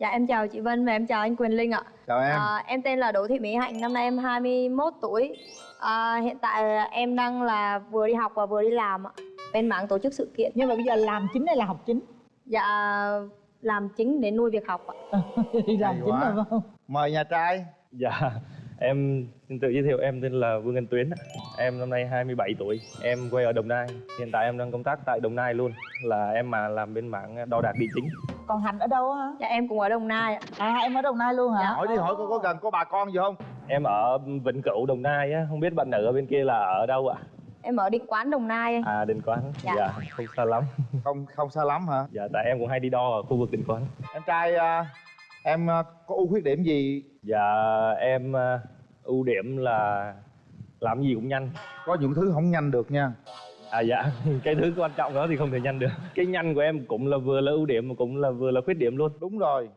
Dạ em chào chị Vân và em chào anh Quyền Linh ạ. chào em À, em tên là Đỗ Thị Mỹ Hạnh, năm nay em 21 tuổi. À, hiện tại em đang là vừa đi học và vừa đi làm ạ. Bên mảng tổ chức sự kiện. nhưng mà bây giờ làm chính hay là học chính Dạ làm chính để nuôi việc học ạ. đi làm Hay chính quá. không mời nhà trai Dạ, em xin tự giới thiệu em tên là Vương Anh Tuyến. Em năm nay 27 tuổi, em quê ở Đồng Nai. Hiện tại em đang công tác tại Đồng Nai luôn, là em mà làm bên mảng đo đạc địa chính. Còn hạnh ở đâu hả Dạ em cũng ở Đồng Nai ạ. à em ở đồng nai luôn hả Dạ. hỏi đi hỏi có có gần có bà con gì không Em ở Vĩnh Cửu, Đồng Nai á, không biết bạn nữ ở bên kia là ở đâu ạ? Em ở Định Quán Đồng Nai. À, Định Quán. Dạ. không xa lắm. không không xa lắm hả Dạ, tại em cũng hay đi đo ở khu vực Định Quán. em trai à, em à, có ưu khuyết điểm gì Dạ, em à, ưu điểm là làm gì cũng nhanh. có những thứ không nhanh được nha À dạ, cái thứ quan trọng đó thì không thể nhanh được. Cái nhanh của em cũng là vừa là ưu điểm mà cũng là vừa là khuyết điểm luôn. đúng rồi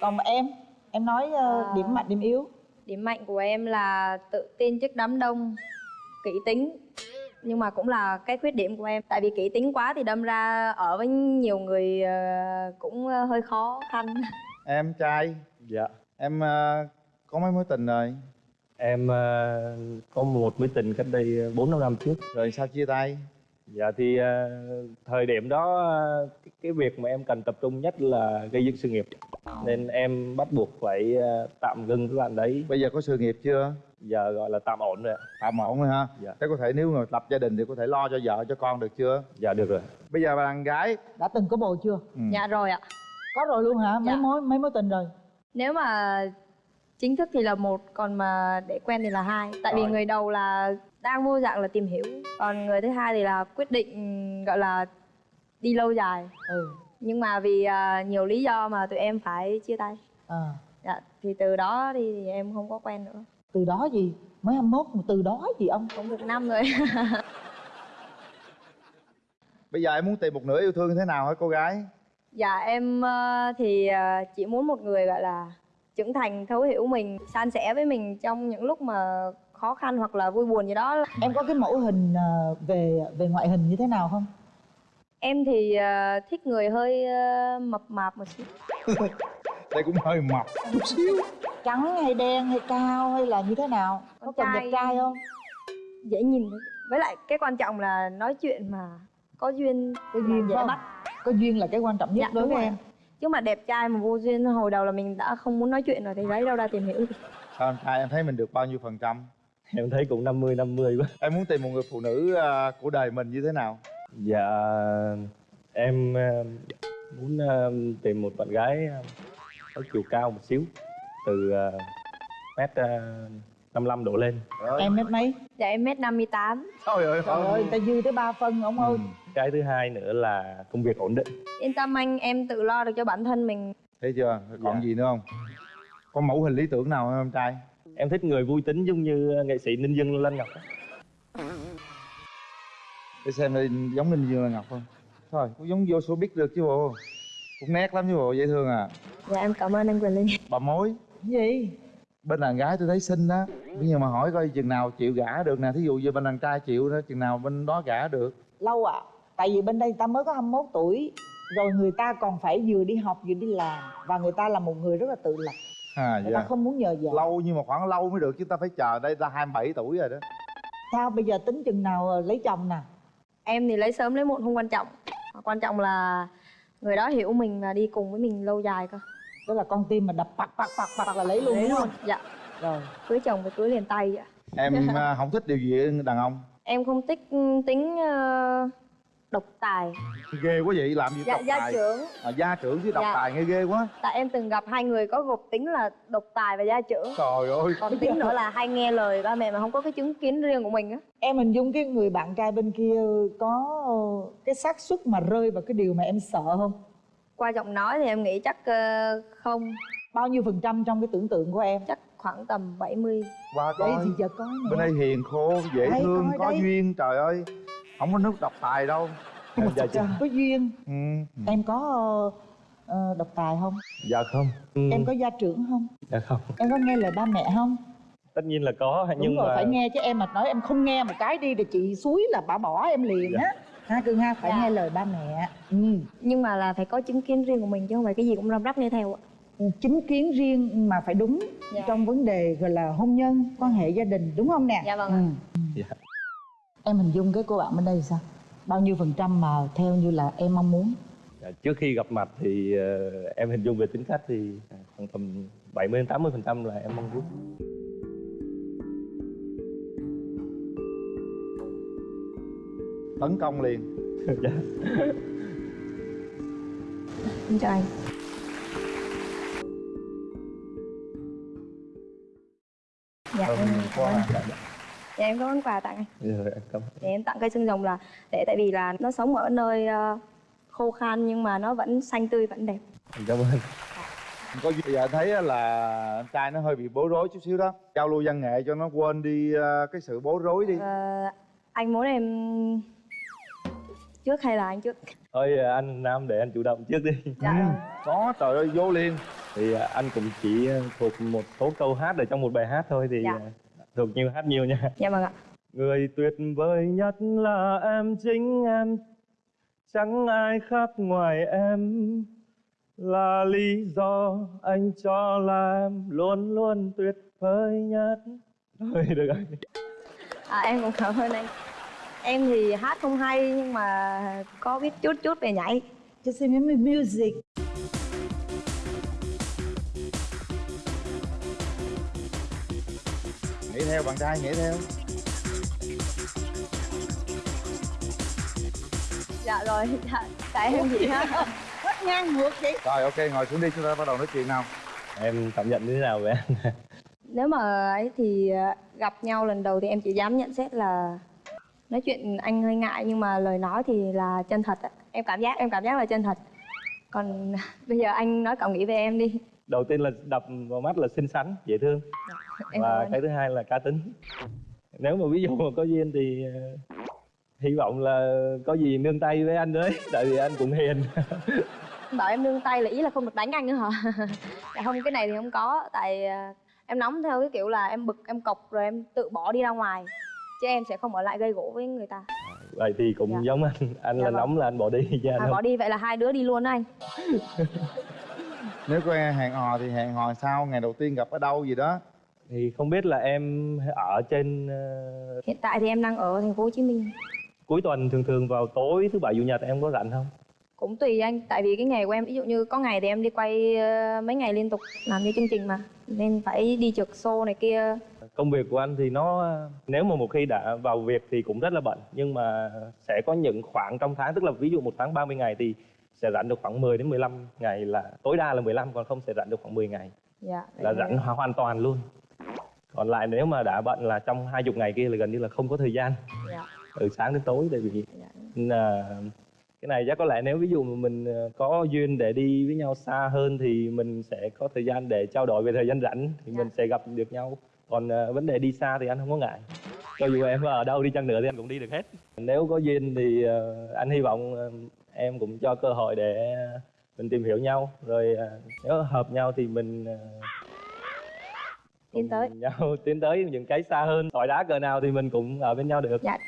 còn em em nói À. điểm mạnh điểm yếu Điểm mạnh của em là tự tin trước đám đông, kỹ tính. Nhưng mà cũng là cái khuyết điểm của em. Tại vì kỹ tính quá thì đâm ra ở với nhiều người ờ, cũng ờ, hơi khó khăn. em trai Dạ. em à, có mấy mối tình rồi Em ờ, có một mối tình cách đây 4 năm năm trước. rồi sao chia tay Dạ thì ờ, thời điểm đó ờ, cái, việc mà em cần tập trung nhất là gây dựng sự nghiệp. Nên em bắt buộc phải ờ, tạm ngưng cái bạn đấy. bây giờ có sự nghiệp chưa Giờ gọi là tạm ổn rồi ạ. tạm ổn rồi ha Dạ. thế có thể nếu mà lập gia đình thì có thể lo cho vợ cho con được chưa Dạ được rồi. bây giờ bạn gái đã từng có bồ chưa ừ. Dạ rồi ạ. có rồi luôn hả mấy Dạ. mối mấy mối tình rồi Nếu mà chính thức thì là một, còn mà để quen thì là hai. Tại vì người đầu là đang vô dạng là tìm hiểu, còn người thứ hai thì là quyết định gọi là đi lâu dài. ừ Nhưng mà vì à, nhiều lý do mà tụi em phải chia tay. à. Dạ, thì từ đó đi thì em không có quen nữa. từ đó gì mới 21 mà từ đó gì ông Cũng được năm rồi. bây giờ em muốn tìm một nửa yêu thương như thế nào hả cô gái dạ em ờ, thì ờ, chỉ muốn một người gọi là trưởng thành, thấu hiểu mình, san sẻ với mình trong những lúc mà khó khăn hoặc là vui buồn gì đó. em có cái mẫu hình ờ, về về ngoại hình như thế nào không Em thì ờ, thích người hơi ờ, mập mạp một xíu. đây cũng hơi mập chút xíu trắng hay đen hay cao hay là như thế nào có cần trai. đẹp trai không Dễ nhìn. Với lại cái quan trọng là nói chuyện mà có duyên, có duyên dễ bắt. có duyên là cái quan trọng nhất Dạ, đối với rồi. em Chứ mà đẹp trai mà vô duyên hồi đầu là mình đã không muốn nói chuyện rồi thì lấy đâu ra tìm hiểu. sao em trai em thấy mình được bao nhiêu phần trăm Em thấy cũng 50 50 quá. em muốn tìm một người phụ nữ à, của đời mình như thế nào Dạ em ờ, muốn ờ, tìm một bạn gái có chiều cao một xíu từ mét uh, 55 độ lên. Em mét mấy Dạ em mét 58 Trời ơi, trời ơi người ta dư tới ba phân ông ơi Ừ. Cái thứ hai nữa là công việc ổn định. Yên tâm anh, em tự lo được cho bản thân mình Thấy chưa? Còn Dạ. gì nữa không? Có mẫu hình lý tưởng nào không em trai? Em thích người vui tính giống như nghệ sĩ Ninh Dương Lân Ngọc. á. Để xem đây giống Ninh Dương là Ngọc không? Thôi, cũng giống vô showbiz được chứ bộ Cũng nét lắm chứ bộ, dễ thương à Dạ em cảm ơn anh Quyền Linh Bà mối, Cái gì bên đàn gái tôi thấy xinh đó Bây giờ mà hỏi coi chừng nào chịu gả được nè Thí dụ như bên đàn trai chịu đó, chừng nào bên đó gả được lâu ạ tại vì bên đây người ta mới có 21 tuổi rồi người ta còn phải vừa đi học vừa đi làm và người ta là một người rất là tự lập. À người dạ. ta không muốn nhờ vợ. Lâu nhưng mà khoảng lâu mới được chứ ta phải chờ đây ta 27 tuổi rồi đó. Sao bây giờ tính chừng nào ờ, lấy chồng nè? Em thì lấy sớm lấy muộn không quan trọng. Quan trọng là người đó hiểu mình và đi cùng với mình lâu dài cơ. Tức là con tim mà đập bạc bạc bạc bạc là lấy luôn Đấy đúng luôn không? Dạ, rồi. Cưới chồng phải cưới liền tay ạ. Em à, không thích điều gì đàn ông? Em không thích ừ, tính ờ, độc tài. Ghê quá vậy, làm gì Dạ, độc gia tài? trưởng. À, Gia trưởng chứ độc Dạ. tài nghe ghê quá. Tại em từng gặp hai người có gộp tính là độc tài và gia trưởng. Trời ơi. Còn tính nữa là hay nghe lời ba mẹ mà không có cái chứng kiến riêng của mình á. Em hình dung cái người bạn trai bên kia có ờ, cái xác suất mà rơi vào cái điều mà em sợ không? Qua giọng nói thì em nghĩ chắc ờ, không. Bao nhiêu phần trăm trong cái tưởng tượng của em? Chắc khoảng tầm 70 Qua đây coi. thì giờ có Bên đây hiền khô, dễ Đây, thương, coi có đây. duyên Trời ơi Không có nước độc tài đâu Mà Dạ, trời, có duyên ừ. em có ờ, ờ, độc tài không Dạ không. Ừ, em có gia trưởng không Dạ không. em có nghe lời ba mẹ không Tất nhiên là có đúng nhưng rồi mà phải nghe chứ em mà nói em không nghe một cái đi thì chị suối là bà bỏ em liền Dạ. á ha cưng ha phải Dạ. nghe lời ba mẹ ừ Nhưng mà là phải có chứng kiến riêng của mình chứ không phải cái gì cũng răm rắp nghe theo ạ chính kiến riêng mà phải đúng Dạ. trong vấn đề gọi là hôn nhân quan hệ gia đình đúng không nè Dạ vâng ạ. Ừ. Dạ. Em hình dung cái cô bạn bên đây sao? Bao nhiêu phần trăm mà theo như là em mong muốn? Dạ, trước khi gặp mặt thì ờ, em hình dung về tính cách thì khoảng tầm 70 đến 80 phần trăm là em mong muốn. Tấn công liền. Dạ. Em chào anh. Dạ em ơn à. Dạ em có món quà tặng. Anh Rồi, em cảm ơn. Để em tặng cây xương rồng là để tại vì là nó sống ở nơi ờ, khô khan nhưng mà nó vẫn xanh tươi vẫn đẹp. Em cảm ơn. Có gì giờ thấy á là anh trai nó hơi bị bối rối chút xíu đó. Giao lưu văn nghệ cho nó quên đi ờ, cái sự bối rối đi. Ờ, Anh muốn em trước hay là anh trước? thôi ờ, anh Nam để anh chủ động trước đi. Dạ Ừ, có trời ơi vô liền. Thì anh cũng chỉ ờ, thuộc một số câu hát ở trong một bài hát thôi thì Dạ. Thuộc nhiều hát nhiều nha. Dạ vâng ạ. Người tuyệt vời nhất là em chính em. Chẳng ai khác ngoài em. Là lý do anh cho là em Luôn luôn tuyệt vời nhất. Thôi được rồi. À, Em cũng cảm ơn anh. Em thì hát không hay nhưng mà có biết chút chút về nhảy. Cho xem em music nghĩ theo bạn trai nghĩ theo. Dạ rồi, dạ, tại em chị ha. Hết ngang ngược vậy. Rồi ok ngồi xuống đi chúng ta bắt đầu nói chuyện nào. Em cảm nhận như thế nào về anh? Nếu mà ấy thì ờ, gặp nhau lần đầu thì em chỉ dám nhận xét là Nói chuyện anh hơi ngại nhưng mà lời nói thì là chân thật Em cảm giác, em cảm giác là chân thật. Còn bây giờ anh nói cảm nghĩ về em đi Đầu tiên là đập vào mắt là xinh xắn, dễ thương. Cảm Và cái thứ hai là cá tính. Nếu mà ví dụ mà có duyên thì ờ, Hy vọng là có gì nương tay với anh đấy Tại vì anh cũng hiền. Bảo em nương tay là ý là không được đánh anh nữa hả? Dạ không cái này thì không có tại à, em nóng theo cái kiểu là em bực em cọc rồi em tự bỏ đi ra ngoài chứ em sẽ không ở lại gây gỗ với người ta. Vậy thì cũng Dạ. giống anh. Anh Dạ là vâng. nóng là anh bỏ đi chứ anh à, không bỏ đi vậy là hai đứa đi luôn đó anh nếu có hẹn hò thì hẹn hò sao? Ngày đầu tiên gặp ở đâu gì đó? Thì không biết là em ở trên ờ, hiện tại thì em đang ở thành phố Hồ Chí Minh. cuối tuần thường thường vào tối thứ bảy chủ nhật em có rảnh không? Cũng tùy anh tại vì cái nghề của em ví dụ như có ngày thì em đi quay ờ, mấy ngày liên tục làm như chương trình mà. Nên phải đi trực show này kia. Công việc của anh thì nó nếu mà một khi đã vào việc thì cũng rất là bận. Nhưng mà sẽ có những khoảng trong tháng tức là ví dụ một tháng 30 ngày thì sẽ rảnh được khoảng 10 đến 15 ngày là tối đa là 15 còn không sẽ rảnh được khoảng 10 ngày. Dạ là rảnh hoàn toàn luôn. Còn lại nếu mà đã bận là trong hai chục ngày kia là gần như là không có thời gian. Dạ. Từ sáng đến tối tại vì dạ. là cái này chắc có lẽ nếu ví dụ mà mình ờ, có duyên để đi với nhau xa hơn thì mình sẽ có thời gian để trao đổi về thời gian rảnh thì Dạ. mình sẽ gặp được nhau. Còn ờ, vấn đề đi xa thì anh không có ngại. Cho dù em ở đâu đi chăng nữa thì anh cũng đi được hết. Nếu có duyên thì ờ, anh hy vọng em cũng cho cơ hội để mình tìm hiểu nhau. Rồi ờ, nếu hợp nhau thì mình ờ, Tiến tới. nhau tiến tới những cái xa hơn. Tỏi đá cỡ nào thì mình cũng ở bên nhau được. Dạ.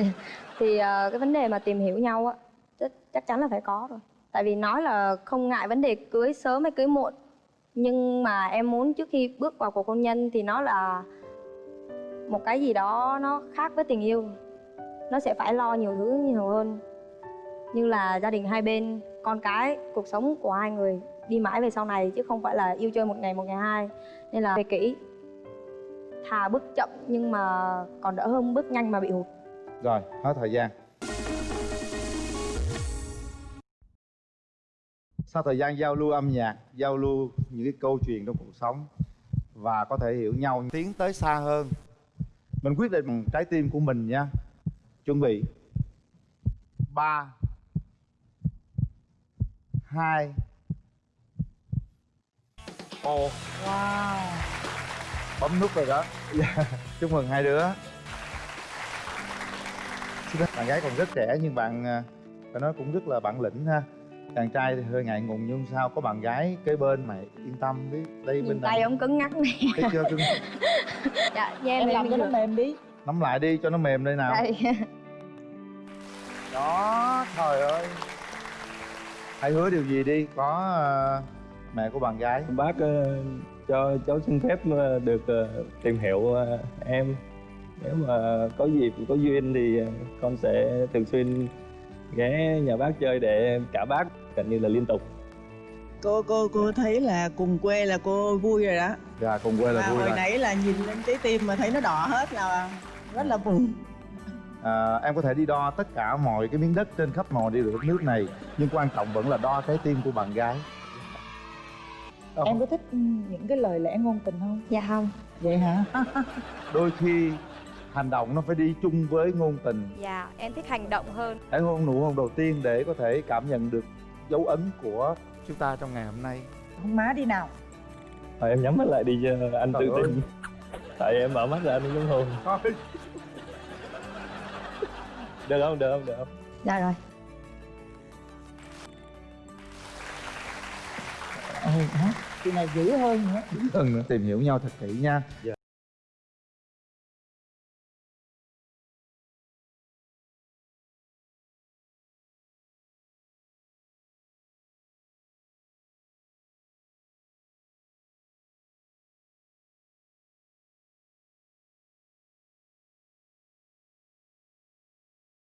Thì ờ, cái vấn đề mà tìm hiểu nhau á chắc, chắc chắn là phải có rồi. Tại vì nói là không ngại vấn đề cưới sớm hay cưới muộn. Nhưng mà em muốn trước khi bước vào cuộc hôn nhân thì nó là một cái gì đó nó khác với tình yêu. Nó sẽ phải lo nhiều thứ nhiều hơn như là gia đình hai bên, con cái, cuộc sống của hai người đi mãi về sau này chứ không phải là yêu chơi một ngày một ngày hai. Nên là về kỹ. Thà bước chậm nhưng mà còn đỡ hơn bước nhanh mà bị hụt. Rồi, hết thời gian. Sau thời gian giao lưu âm nhạc, giao lưu những cái câu chuyện trong cuộc sống và có thể hiểu nhau tiến tới xa hơn, mình quyết định bằng trái tim của mình nha chuẩn bị. Ba hai. Một wow. Bấm nút rồi đó. Chúc mừng hai đứa. Bạn gái còn rất trẻ nhưng bạn à, phải nói cũng rất là bản lĩnh ha. Chàng trai thì hơi ngại ngùng nhưng sao có bạn gái kế bên mày yên tâm đi đây nhìn bên tay ông cứng ngắc này. Thấy chưa cưng dạ em em làm cho nó mềm đi. Nắm lại đi cho nó mềm đây nào. Đây. Đó trời ơi hãy hứa điều gì đi có à, mẹ của bạn gái. Bác ờ, cho cháu xin phép ờ, được ờ, tìm hiểu ờ, em. Nếu mà có dịp có duyên thì con sẽ thường xuyên ghé nhà bác chơi để cả bác gần như là liên tục. Cô cô cô thấy là cùng quê là cô vui rồi đó. Dạ cùng quê là mà vui hồi rồi. nãy là nhìn lên trái tim mà thấy nó đỏ hết là rất là buồn à, Em có thể đi đo tất cả mọi cái miếng đất trên khắp mọi đi được đất nước này Nhưng quan trọng vẫn là đo trái tim của bạn gái. Em có thích ừ, những cái lời lẽ ngôn tình không? Dạ không. Vậy hả? Đôi khi hành động nó phải đi chung với ngôn tình. Dạ em thích hành động hơn. Hãy hôn nụ hôn đầu tiên để có thể cảm nhận được dấu ấn của chúng ta trong ngày hôm nay. Không má đi nào. Thôi em nhắm mắt lại đi cho anh Trời tự ơi. tin. Tại em mở mắt ra anh giống hôn được không? Được không? Được không? Dạ rồi. Ừ hả? Chị này dữ hơn nữa. Cần nữa tìm hiểu nhau thật kỹ nha. Dạ.